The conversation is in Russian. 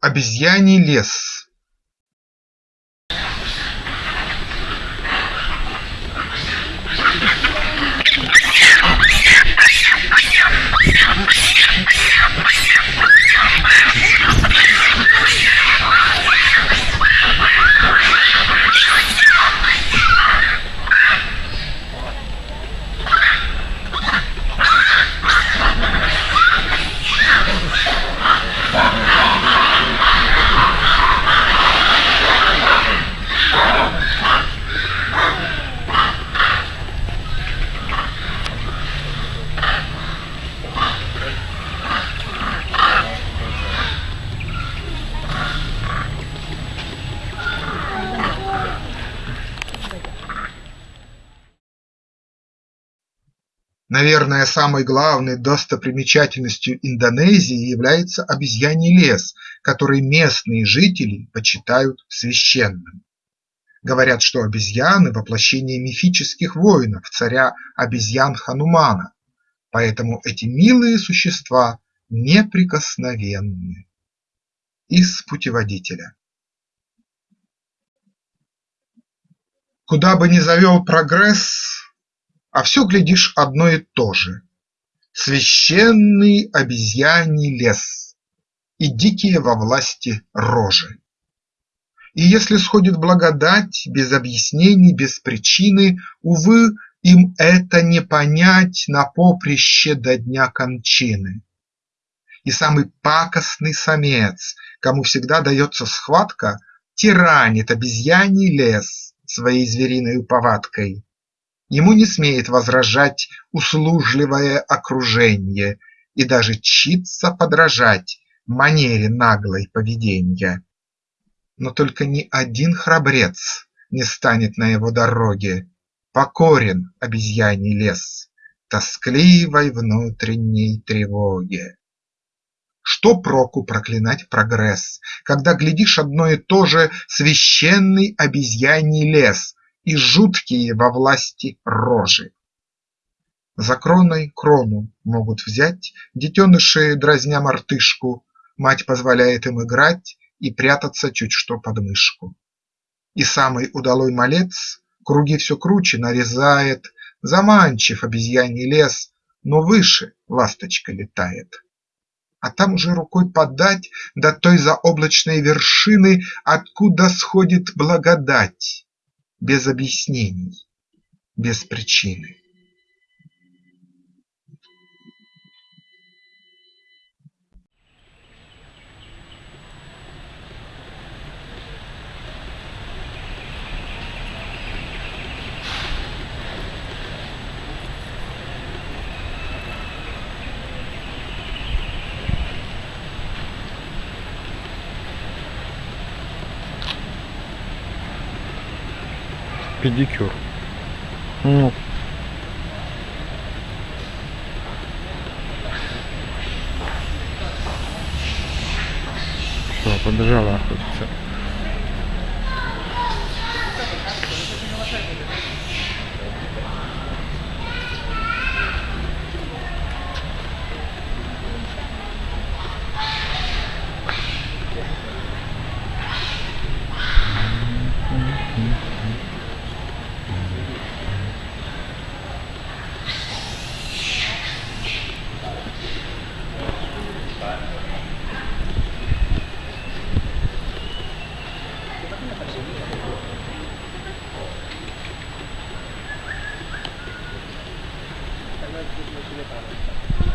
Обезьяний лес Наверное, самой главной достопримечательностью Индонезии является обезьяний лес, который местные жители почитают священным. Говорят, что обезьяны – воплощение мифических воинов, царя обезьян Ханумана, поэтому эти милые существа неприкосновенны. Из путеводителя Куда бы ни завел прогресс, а все, глядишь, одно и то же: священный обезьяний лес и дикие во власти рожи. И если сходит благодать без объяснений, без причины, Увы, им это не понять на поприще до дня кончины. И самый пакостный самец, кому всегда дается схватка, Тиранит обезьяний лес своей звериной повадкой, Ему не смеет возражать услужливое окруженье И даже чится подражать манере наглой поведенья. Но только ни один храбрец не станет на его дороге, Покорен обезьяний лес тоскливой внутренней тревоге. Что проку проклинать прогресс, Когда глядишь одно и то же Священный обезьяний лес и жуткие во власти рожи. За кроной крону могут взять, детеныши, дразня мартышку, Мать позволяет им играть и прятаться чуть что под мышку. И самый удалой малец круги все круче нарезает, Заманчив обезьяний лес, но выше ласточка летает. А там уже рукой подать до той заоблачной вершины, Откуда сходит благодать, без объяснений, без причины. Педикюр. Ну. Все побежала охотиться Thank you.